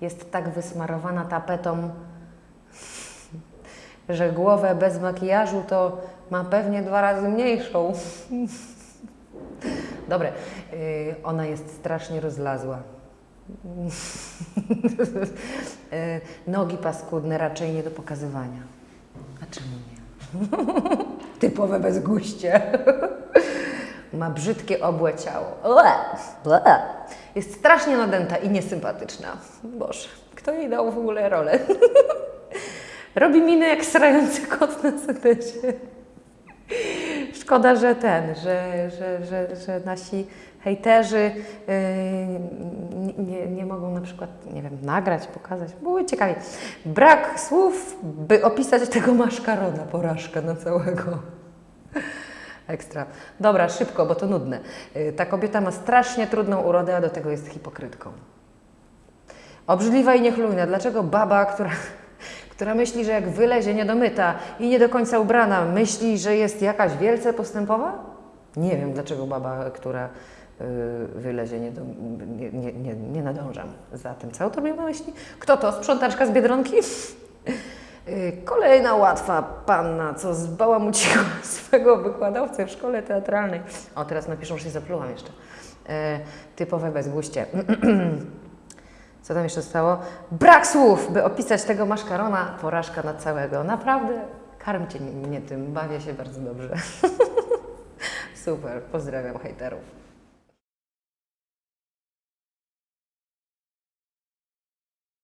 Jest tak wysmarowana tapetą, że głowę bez makijażu to ma pewnie dwa razy mniejszą. Dobre, yy, ona jest strasznie rozlazła. Yy, Nogi paskudne, raczej nie do pokazywania. A czemu nie? Typowe bezguście. Ma brzydkie obłe ciało. Ue, ue. Jest strasznie nadęta i niesympatyczna. Boże, kto jej dał w ogóle rolę? Robi minę jak srający kot na setecie. Szkoda, że ten, że, że, że, że nasi hejterzy yy, nie, nie mogą na przykład, nie wiem, nagrać, pokazać. Były ciekawie. Brak słów, by opisać tego maszkarona, porażkę na całego. Ekstra. Dobra, szybko, bo to nudne. Yy, Ta kobieta ma strasznie trudną urodę, a do tego jest hipokrytką. Obrzydliwa i niechlujna. Dlaczego baba, która, która myśli, że jak wylezie niedomyta i nie do końca ubrana, myśli, że jest jakaś wielce postępowa? Nie wiem, dlaczego baba, która y, wylezie, nie, do, nie, nie, nie, nadążam za tym. Co autor miał na myśli? Kto to? Sprzątaczka z Biedronki? Kolejna łatwa panna, co zbałamuciła swego wykładowcę w szkole teatralnej. O, teraz napiszą, że się zaplułam jeszcze. E, typowe bezguście. Co tam jeszcze stało? Brak słów, by opisać tego maszkarona. Porażka na całego. Naprawdę karmcie mnie tym, bawię się bardzo dobrze. Super, pozdrawiam hejterów.